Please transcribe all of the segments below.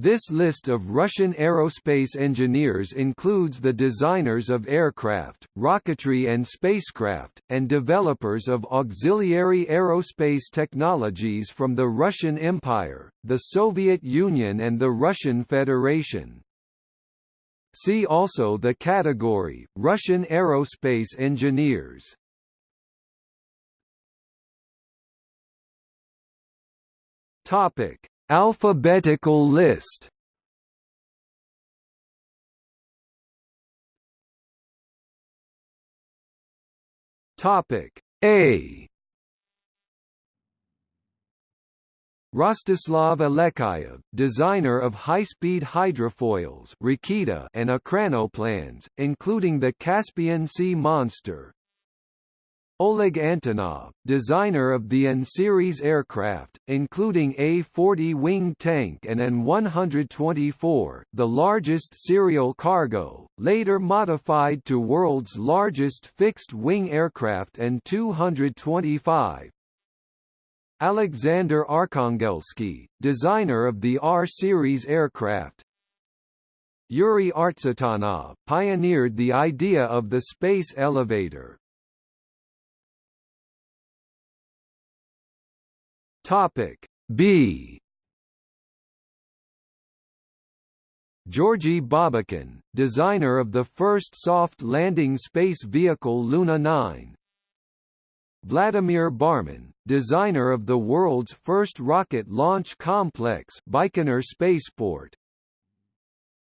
This list of Russian aerospace engineers includes the designers of aircraft, rocketry and spacecraft, and developers of auxiliary aerospace technologies from the Russian Empire, the Soviet Union and the Russian Federation. See also the category, Russian aerospace engineers. Topic Alphabetical list. Topic A. Rostislav Alexeyev, designer of high-speed hydrofoils and ekranoplans, including the Caspian Sea Monster, Oleg Antonov, designer of the An-series aircraft, including A-40 wing tank and An-124, the largest serial cargo, later modified to world's largest fixed-wing aircraft An-225. Alexander Arkhangelsky, designer of the Ar-series aircraft, Yuri Artsutanov pioneered the idea of the space elevator, Topic B Georgy Babakin, designer of the first soft landing space vehicle Luna 9. Vladimir Barmin, designer of the world's first rocket launch complex Baikonur Spaceport.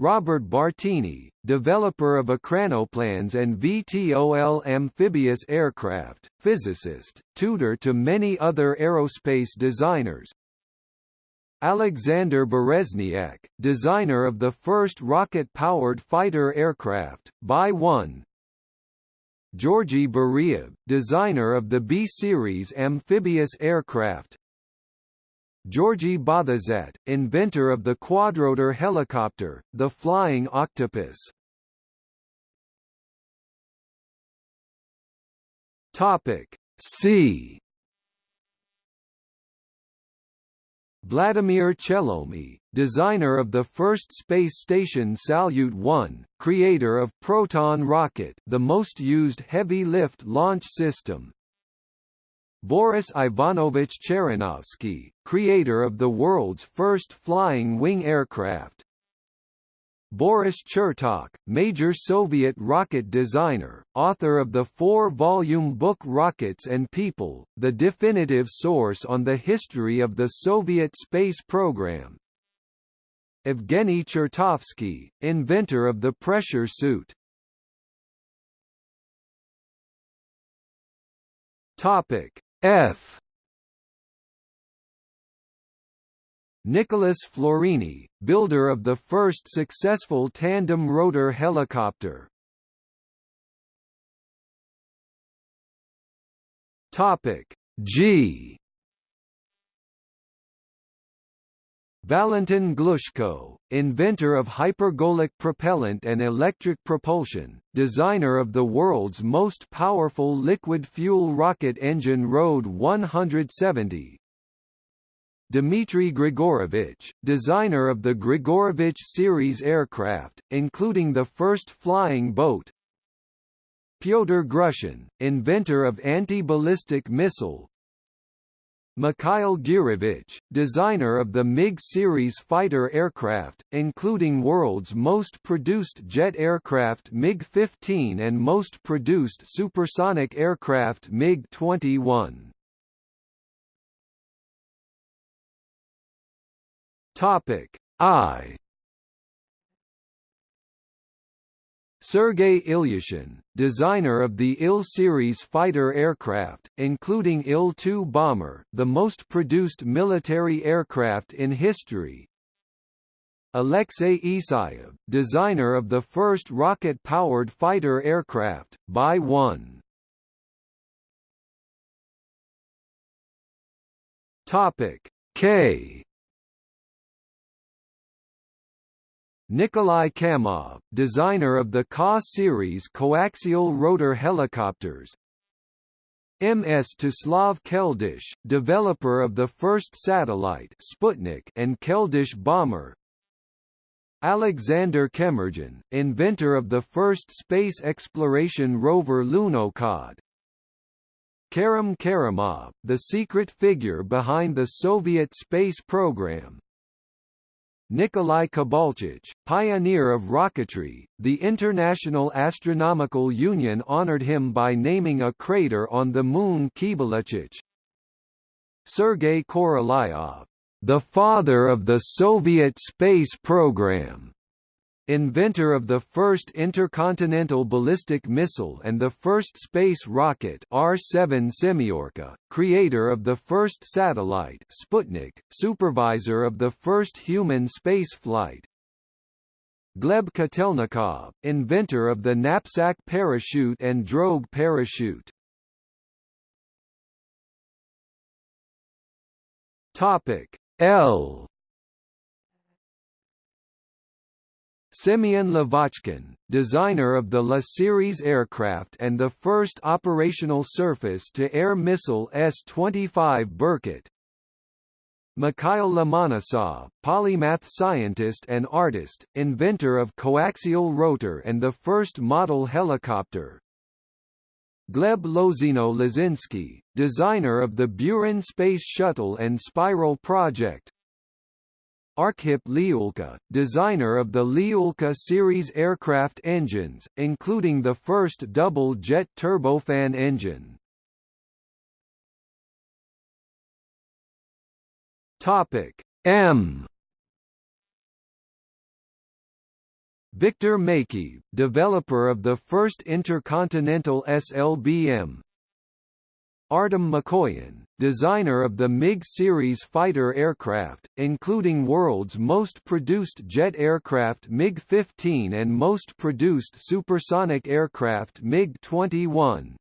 Robert Bartini, developer of ekranoplans and VTOL amphibious aircraft, physicist, tutor to many other aerospace designers. Alexander Bereznyak, designer of the first rocket-powered fighter aircraft, Bi-1 Georgy Beriev, designer of the B-series amphibious aircraft, Georgy Bothezat, inventor of the quadrotor helicopter, the Flying Octopus. Topic C. Vladimir Chelomey, designer of the first space station Salyut 1, creator of Proton rocket, the most used heavy lift launch system, Boris Ivanovich Cheranovsky, creator of the world's first flying wing aircraft. Boris Chertok, major Soviet rocket designer, author of the four-volume book Rockets and People, the definitive source on the history of the Soviet space program. Evgeny Chertovsky, inventor of the pressure suit. Topic F. Nicholas Florini, builder of the first successful tandem rotor helicopter. Topic G. Valentin Glushko, inventor of hypergolic propellant and electric propulsion, designer of the world's most powerful liquid fuel rocket engine RD-170. Dmitry Grigorovich, designer of the Grigorovich series aircraft, including the first flying boat, Pyotr Grushin, inventor of anti-ballistic missile, Mikhail Gurevich, designer of the MiG series fighter aircraft, including world's most produced jet aircraft MiG-15 and most produced supersonic aircraft MiG-21. Topic I Sergei Ilyushin, designer of the Il-series fighter aircraft, including Il-2 bomber, the most produced military aircraft in history. Alexei Isayev, designer of the first rocket-powered fighter aircraft, Bi-1. Topic K Nikolai Kamov, designer of the Ka series coaxial rotor helicopters Mstislav Keldysh, developer of the first satellite Sputnik and Keldysh bomber Alexander Kemurdzhian, inventor of the first space exploration rover Lunokhod. Karim Karimov, the secret figure behind the Soviet space program. Nikolai Kibalchich, pioneer of rocketry, the International Astronomical Union honored him by naming a crater on the moon Kibalchich. Sergei Korolyov, the father of the Soviet space program, inventor of the first intercontinental ballistic missile and the first space rocket R-7 Semyorka, creator of the first satellite Sputnik, supervisor of the first human spaceflight. Gleb Kotelnikov, inventor of the knapsack parachute and drogue parachute. Topic L Semyon Lavochkin, designer of the La series aircraft and the first operational surface-to-air missile S-25 Berkut. Mikhail Lomonosov, polymath scientist and artist, inventor of coaxial rotor and the first model helicopter. Gleb Lozino Lozinsky, designer of the Buran Space Shuttle and Spiral project. Arkhip Liulka, designer of the Liulka series aircraft engines, including the first double-jet turbofan engine. Topic M Viktor Makey, developer of the first intercontinental SLBM Artem Mikoyan, designer of the MiG series fighter aircraft, including world's most produced jet aircraft MiG-15 and most produced supersonic aircraft MiG-21,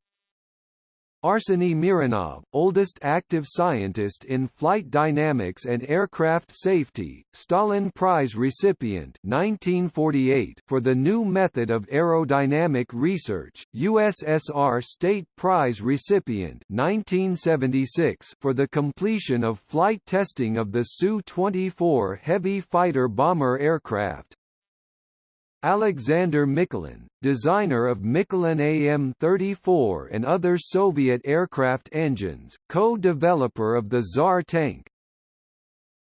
Arseny Mironov, oldest active scientist in flight dynamics and aircraft safety, Stalin Prize recipient 1948 for the new method of aerodynamic research, USSR State Prize recipient 1976 for the completion of flight testing of the Su-24 heavy fighter bomber aircraft, Alexander Mikulin, designer of Mikulin AM-34 and other Soviet aircraft engines, co-developer of the Tsar tank.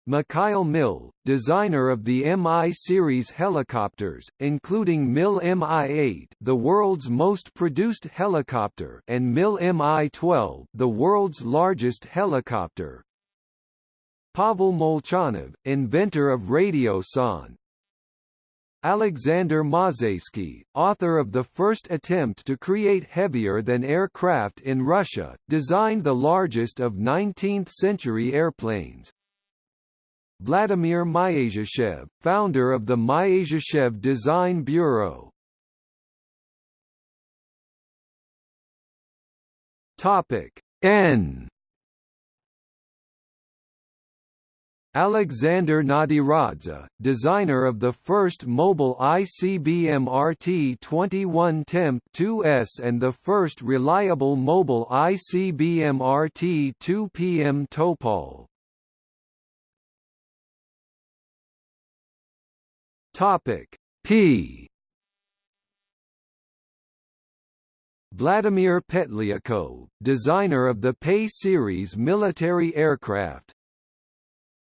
Mikhail Mil, designer of the Mi series helicopters, including Mil Mi-8, the world's most produced helicopter, and Mil Mi-12, the world's largest helicopter. Pavel Molchanov, inventor of Radiosonde, Alexander Mozhaysky, author of the first attempt to create heavier-than-air craft in Russia, designed the largest of 19th-century airplanes. Vladimir Myasishchev, founder of the Myasishchev Design Bureau. Topic N Alexander Nadiradze, designer of the first mobile ICBM RT-21 Temp 2S and the first reliable mobile ICBM RT-2PM Topol. Topic P Vladimir Petlyakov, designer of the Pe series military aircraft,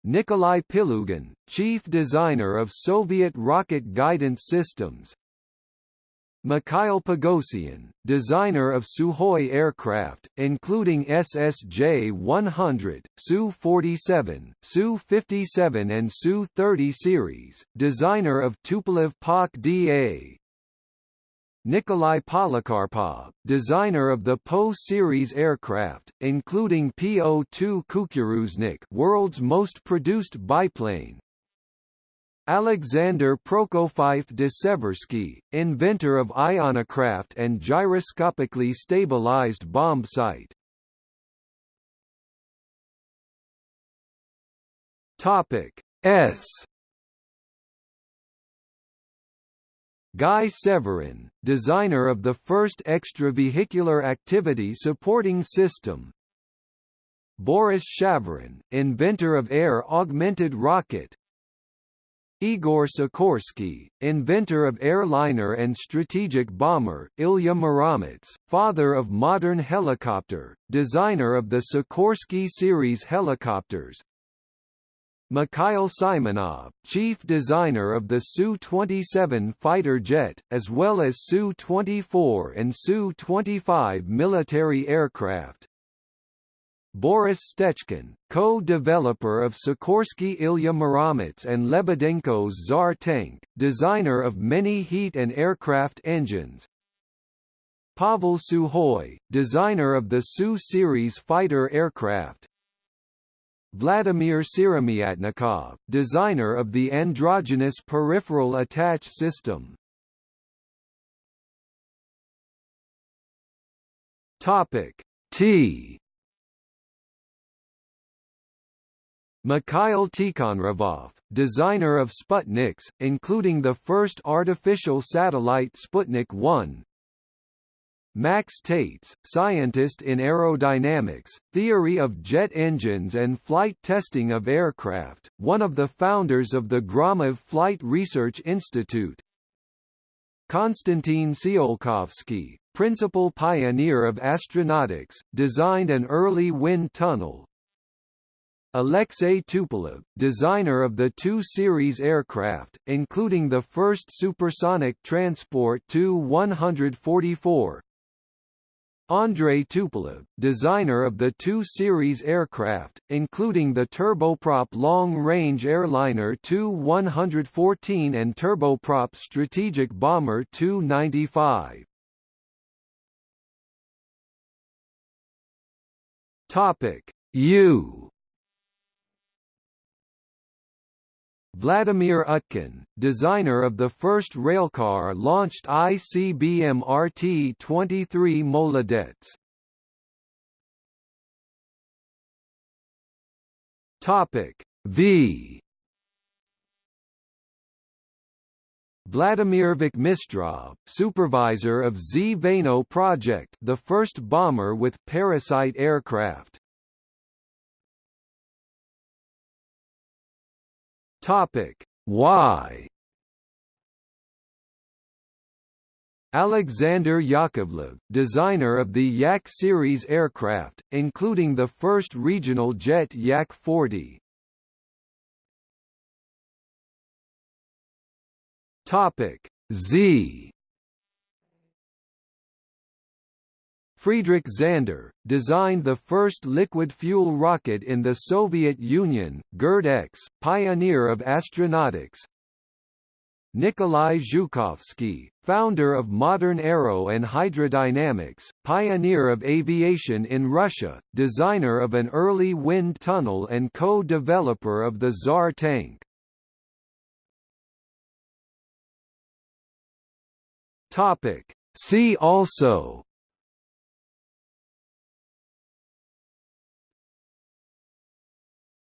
Nikolai Pilyugin, chief designer of Soviet rocket guidance systems. Mikhail Pogosyan, designer of Sukhoi aircraft, including SSJ-100, Su-47, Su-57 and Su-30 series, designer of Tupolev PAK DA, Nikolai Polikarpov, designer of the Po series aircraft, including Po-2 Kukuruznik world's most produced biplane. Alexander Prokofiev de Seversky, inventor of ionocraft and gyroscopically stabilized bomb sight. Topic S Guy Severin, designer of the first extravehicular activity supporting system. Boris Shavyrin, inventor of air-augmented rocket. Igor Sikorsky, inventor of airliner and strategic bomber, Ilya Muromets, father of modern helicopter, designer of the Sikorsky series helicopters, Mikhail Simonov, chief designer of the Su-27 fighter jet, as well as Su-24 and Su-25 military aircraft. Boris Stechkin, co-developer of Sikorsky Ilya Muromets and Lebedenko's Tsar tank, designer of many heat and aircraft engines. Pavel Sukhoi, designer of the Su-series fighter aircraft. Vladimir Syromyatnikov, designer of the androgynous peripheral attach system. Topic T Mikhail Tikhonravov, designer of Sputniks, including the first artificial satellite Sputnik 1. Max Taitz, scientist in aerodynamics, theory of jet engines and flight testing of aircraft, one of the founders of the Gromov Flight Research Institute. Konstantin Tsiolkovsky, principal pioneer of astronautics, designed an early wind tunnel, Alexei Tupolev, designer of the Tu series aircraft, including the first supersonic transport Tu-144. Andrei Tupolev, designer of the Tu series aircraft, including the turboprop long-range airliner Tu-114 and turboprop strategic bomber Tu-95. Topic U Vladimir Utkin, designer of the first railcar launched ICBM RT-23 Molodets. Topic V Vladimir Vakhmistrov, supervisor of Zveno project the first bomber with parasite aircraft. Topic: Y? Alexander Yakovlev, designer of the Yak series aircraft, including the first regional jet Yak-40. Topic: Z Friedrich Zander, designed the first liquid-fuel rocket in the Soviet Union, GIRD-X, pioneer of astronautics. Nikolai Zhukovsky, founder of modern aero and hydrodynamics, pioneer of aviation in Russia, designer of an early wind tunnel and co-developer of the Tsar tank. See also